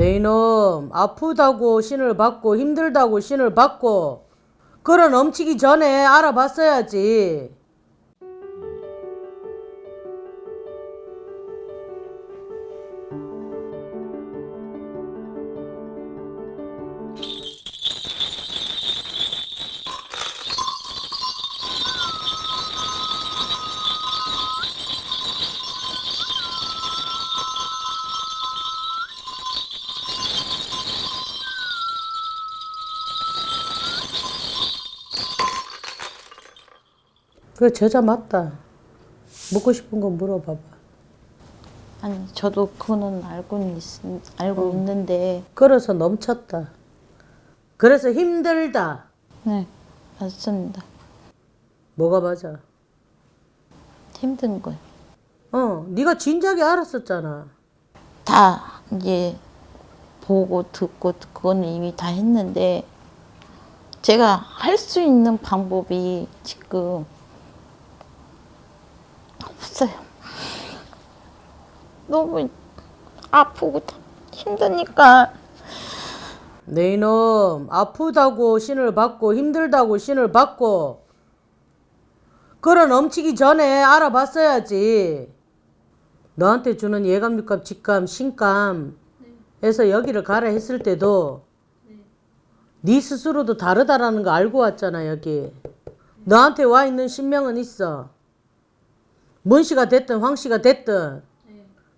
네 이놈 아프다고 신을 받고 힘들다고 신을 받고 끌어 넘치기 전에 알아봤어야지. 그 저자 맞다. 묻고 싶은 건 물어봐봐. 아니 저도 그거는 알고는 있, 알고 있는데 걸어서 넘쳤다. 그래서 힘들다. 네 맞습니다. 뭐가 맞아? 힘든 거예요. 어, 네가 진작에 알았었잖아. 다 이제 보고 듣고 그거는 이미 다 했는데 제가 할 수 있는 방법이 지금 없어요. 너무 아프고 힘드니까 네 이놈 아프다고 신을 받고 힘들다고 신을 받고 끌어 넘치기 전에 알아봤어야지. 너한테 주는 예감, 육감, 직감, 신감 에서 여기를 가라 했을 때도 네 스스로도 다르다라는 거 알고 왔잖아 여기. 너한테 와 있는 신명은 있어. 문씨가 됐든 황씨가 됐든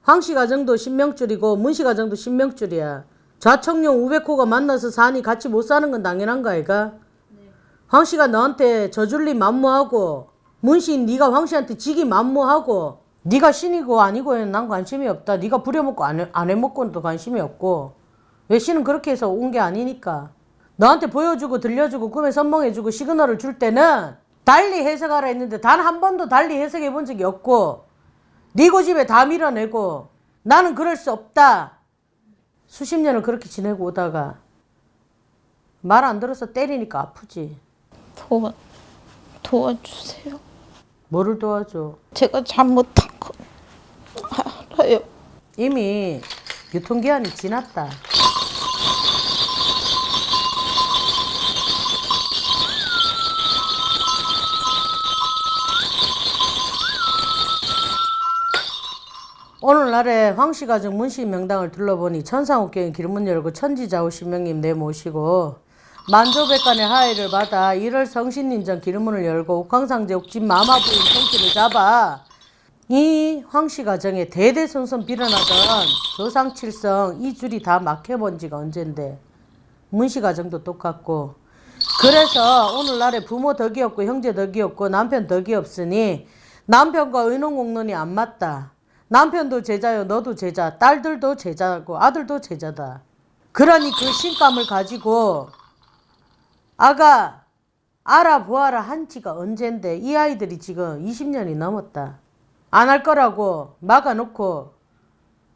황씨 가 정도 신명줄이고 문씨 가 정도 신명줄이야. 좌청룡 우백호가 만나서 사니 같이 못 사는 건 당연한 거 아이가? 황씨가 너한테 저줄리 만무하고 문신 네가 황씨한테 지기 만무하고 네가 신이고 아니고에 난 관심이 없다. 네가 부려먹고 안, 해, 안 해먹고는 또 관심이 없고 왜 신은 그렇게 해서 온 게 아니니까 너한테 보여주고 들려주고 꿈에 선몽해주고 시그널을 줄 때는 달리 해석하라 했는데 단 한 번도 달리 해석해 본 적이 없고 네 고집에 다 밀어내고 나는 그럴 수 없다. 수십 년을 그렇게 지내고 오다가 말 안 들어서 때리니까 아프지. 도와 도와주세요. 뭐를 도와줘? 제가 잘못한 거 알아요. 이미 유통기한이 지났다. 오늘날에 황씨가정 문씨 명당을 둘러보니 천상옥경의 길문 열고 천지자우 신명님 내모시고 만조백관의 하의를 받아 1월 성신인전 길문을 열고 옥황상제 옥진 마마부인 통치를 잡아 이 황씨 가정에 대대손손 빌어나던 조상칠성 이 줄이 다 막혀본 지가 언젠데 문씨 가정도 똑같고 그래서 오늘날에 부모 덕이 없고 형제 덕이 없고 남편 덕이 없으니 남편과 의논공론이 안 맞다. 남편도 제자요 너도 제자 딸들도 제자고 아들도 제자다. 그러니 그 신감을 가지고 아가 알아보아라 한 지가 언젠데 이 아이들이 지금 20년이 넘었다. 안 할 거라고 막아놓고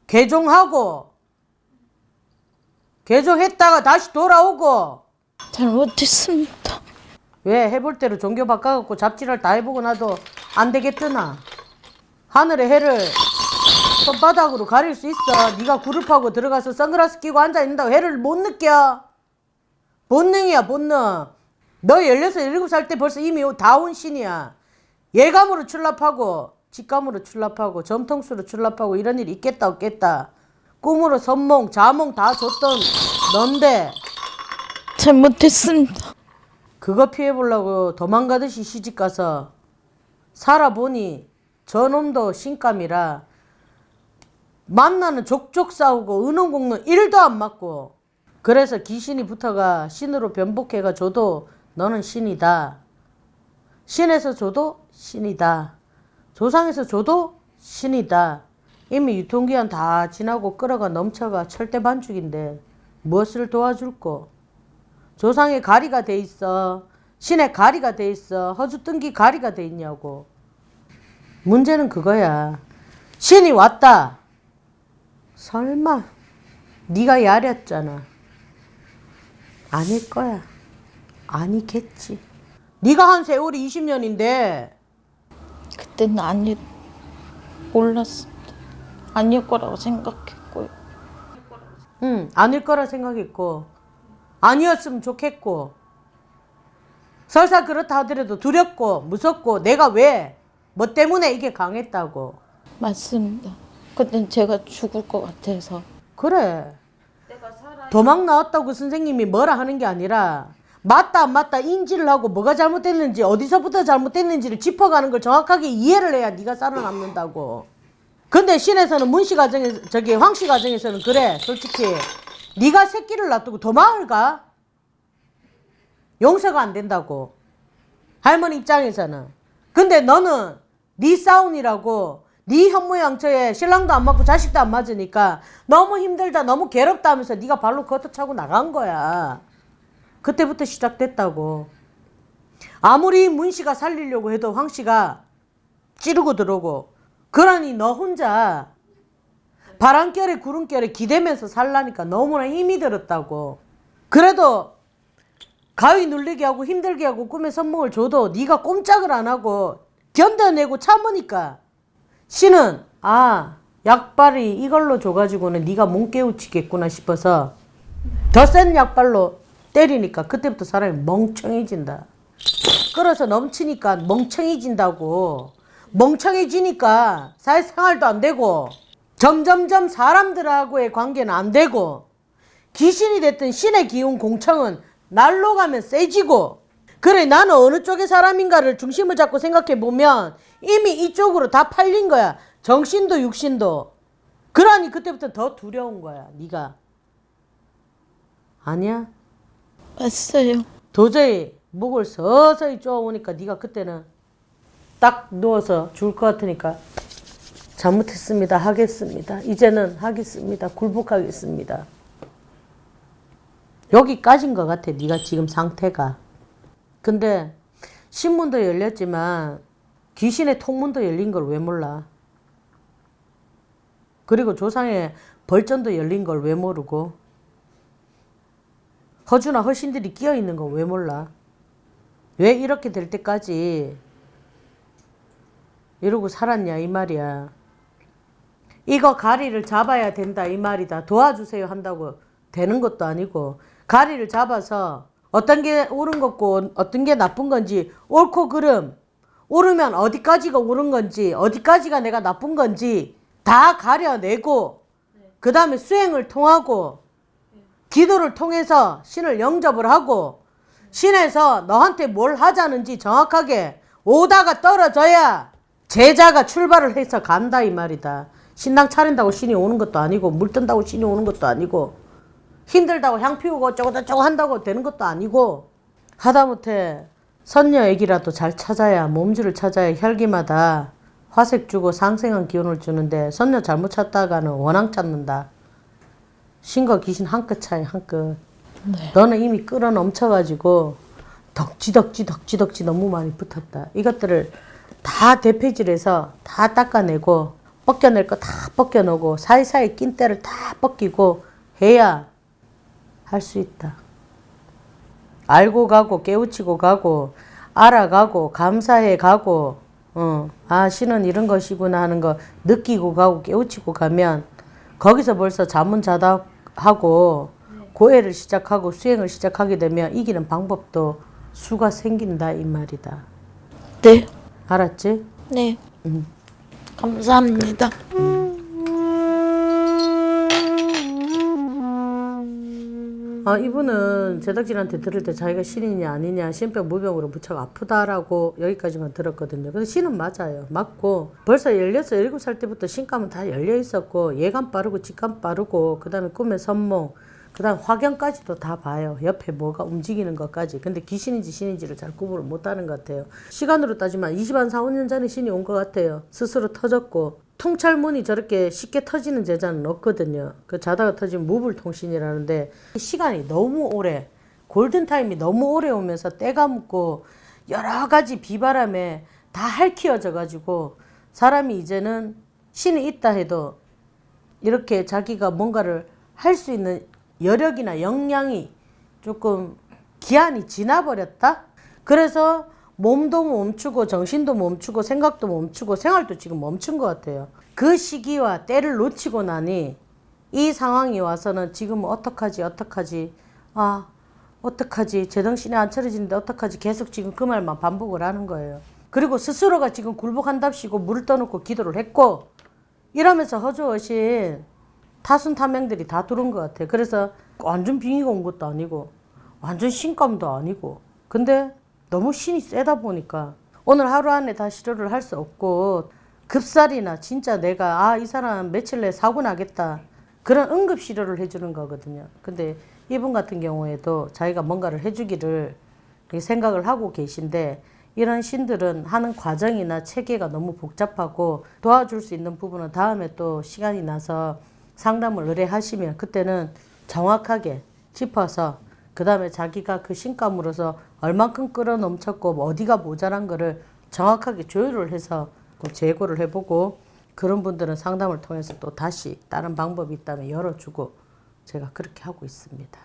개종하고 개종했다가 다시 돌아오고 잘못했습니다. 왜 해볼 대로 종교 바꿔갖고 잡지를 다 해보고 나도 안 되겠더나 하늘의 해를 손바닥으로 가릴 수 있어. 네가 그룹하고 들어가서 선글라스 끼고 앉아있는다고 해를 못 느껴. 본능이야 본능. 너 16, 17살 때 벌써 이미 다온 신이야. 예감으로 출납하고 직감으로 출납하고 점통수로 출납하고 이런 일이 있겠다 없겠다. 꿈으로 선몽 자몽 다 줬던 넌데. 잘못했습니다. 그거 피해보려고 도망가듯이 시집가서 살아보니 저놈도 신감이라 만나는 족족 싸우고 은원공론 1도 안 맞고 그래서 귀신이 붙어가 신으로 변복해가 줘도 너는 신이다. 신에서 줘도 신이다. 조상에서 줘도 신이다. 이미 유통기한 다 지나고 끌어가 넘쳐가 철대 반죽인데 무엇을 도와줄꼬? 조상의 가리가 돼 있어. 신의 가리가 돼 있어. 허주뜬기 가리가 돼 있냐고. 문제는 그거야. 신이 왔다. 설마 네가 야렸잖아. 아닐 거야. 아니겠지. 네가 한 세월이 20년인데 그때는 아니 몰랐습니다. 아닐 거라고 생각했고요. 응, 아닐 거라 생각했고, 아니었으면 좋겠고, 설사 그렇다 하더라도 두렵고, 무섭고, 내가 왜, 뭐 때문에 이게 강했다고. 맞습니다. 근데 제가 죽을 것 같아서. 그래. 도망 나왔다고 선생님이 뭐라 하는 게 아니라, 맞다 안 맞다 인지를 하고 뭐가 잘못됐는지 어디서부터 잘못됐는지를 짚어가는 걸 정확하게 이해를 해야 네가 살아남는다고. 근데 신에서는 문씨 가정에 저기 황씨 가정에서는 그래 솔직히 네가 새끼를 놔두고 도망을 가 용서가 안 된다고 할머니 입장에서는 근데 너는 네 싸움이라고 네 현모양처에 신랑도 안 맞고 자식도 안 맞으니까 너무 힘들다 너무 괴롭다 하면서 네가 발로 걷어 차고 나간 거야 그때부터 시작됐다고 아무리 문씨가 살리려고 해도 황씨가 찌르고 들어오고 그러니 너 혼자 바람결에 구름결에 기대면서 살라니까 너무나 힘이 들었다고. 그래도 가위 눌리게 하고 힘들게 하고 꿈에 선몽을 줘도 네가 꼼짝을 안 하고 견뎌내고 참으니까 신은 아 약발이 이걸로 줘가지고는 네가 몸 깨우치겠구나 싶어서 더 센 약발로 때리니까 그때부터 사람이 멍청해진다. 끌어서 넘치니까 멍청해진다고. 멍청해지니까 사회생활도 안 되고 점점점 사람들하고의 관계는 안 되고 귀신이 됐든 신의 기운 공청은 날로 가면 세지고 그래 나는 어느 쪽의 사람인가를 중심을 잡고 생각해 보면 이미 이쪽으로 다 팔린 거야 정신도 육신도 그러니 그때부터 더 두려운 거야 네가 아니야 맞어요. 도저히 목을 서서히 쪼아오니까 네가 그때는 딱 누워서 죽을 것 같으니까 잘못했습니다. 하겠습니다. 이제는 하겠습니다. 굴복하겠습니다. 여기까지인 것 같아. 네가 지금 상태가. 근데 신문도 열렸지만 귀신의 통문도 열린 걸 왜 몰라? 그리고 조상의 벌전도 열린 걸 왜 모르고? 허주나 허신들이 끼어 있는 거왜 몰라? 왜 이렇게 될 때까지 이러고 살았냐 이 말이야. 이거 가리를 잡아야 된다 이 말이다. 도와주세요 한다고 되는 것도 아니고 가리를 잡아서 어떤 게 옳은 것고 어떤 게 나쁜 건지 옳고 그름 옳으면 어디까지가 옳은 건지 어디까지가 내가 나쁜 건지 다 가려내고 그 다음에 수행을 통하고 기도를 통해서 신을 영접을 하고 신에서 너한테 뭘 하자는지 정확하게 오다가 떨어져야 제자가 출발을 해서 간다 이 말이다. 신당 차린다고 신이 오는 것도 아니고 물 뜬다고 신이 오는 것도 아니고 힘들다고 향 피우고 어쩌고저쩌고 한다고 되는 것도 아니고 하다못해 선녀 애기라도 잘 찾아야 몸주를 찾아야 혈기마다 화색 주고 상생한 기운을 주는데 선녀 잘못 찾다가는 원앙 찾는다. 신과 귀신 한 끗 차이 한 끗. 너는 이미 끌어 넘쳐가지고 덕지 덕지 덕지 덕지 너무 많이 붙었다. 이것들을 다 대패질해서 다 닦아내고 벗겨낼 거 다 벗겨내고 사이사이 낀 때를 다 벗기고 해야 할 수 있다. 알고 가고 깨우치고 가고 알아가고 감사해 가고 어, 아 신은 이런 것이구나 하는 거 느끼고 가고 깨우치고 가면 거기서 벌써 자문 자답 하고 고해를 시작하고 수행을 시작하게 되면 이기는 방법도 수가 생긴다 이 말이다. 네. 알았지? 네. 감사합니다. 아, 이분은 제작진한테 들을 때 자기가 신이냐 아니냐 신병 무병으로 무척 아프다라고 여기까지만 들었거든요. 근데 신은 맞아요. 맞고 벌써 16, 17살 때부터 신감은 다 열려 있었고 예감 빠르고 직감 빠르고 그 다음에 꿈의 선몽 그 다음 화경까지도 다 봐요. 옆에 뭐가 움직이는 것까지. 근데 귀신인지 신인지를 잘 구분을 못하는 것 같아요. 시간으로 따지면 20한 4, 5년 전에 신이 온 것 같아요. 스스로 터졌고 통찰문이 저렇게 쉽게 터지는 제자는 없거든요. 그 자다가 터진 무불통신이라는데 시간이 너무 오래 골든타임이 너무 오래 오면서 때가 묻고 여러 가지 비바람에 다 핥히어져 가지고 사람이 이제는 신이 있다 해도 이렇게 자기가 뭔가를 할 수 있는 여력이나 역량이 조금 기한이 지나버렸다? 그래서 몸도 멈추고 정신도 멈추고 생각도 멈추고 생활도 지금 멈춘 것 같아요. 그 시기와 때를 놓치고 나니 이 상황이 와서는 지금 어떡하지 어떡하지 아 어떡하지 제정신이 안 차려지는데 어떡하지 계속 지금 그 말만 반복을 하는 거예요. 그리고 스스로가 지금 굴복한답시고 물을 떠놓고 기도를 했고 이러면서 허주어신 타순타명들이 다 들어온 것 같아. 그래서 완전 빙의가 온 것도 아니고 완전 신감도 아니고 근데 너무 신이 세다 보니까 오늘 하루 안에 다 치료를 할 수 없고 급살이나 진짜 내가 아 이 사람 며칠 내에 사고 나겠다 그런 응급 치료를 해주는 거거든요. 근데 이분 같은 경우에도 자기가 뭔가를 해주기를 생각을 하고 계신데 이런 신들은 하는 과정이나 체계가 너무 복잡하고 도와줄 수 있는 부분은 다음에 또 시간이 나서 상담을 의뢰하시면 그때는 정확하게 짚어서 그 다음에 자기가 그 신감으로서 얼만큼 끌어넘쳤고 뭐 어디가 모자란 거를 정확하게 조율을 해서 그 재고를 해보고 그런 분들은 상담을 통해서 또 다시 다른 방법이 있다면 열어주고 제가 그렇게 하고 있습니다.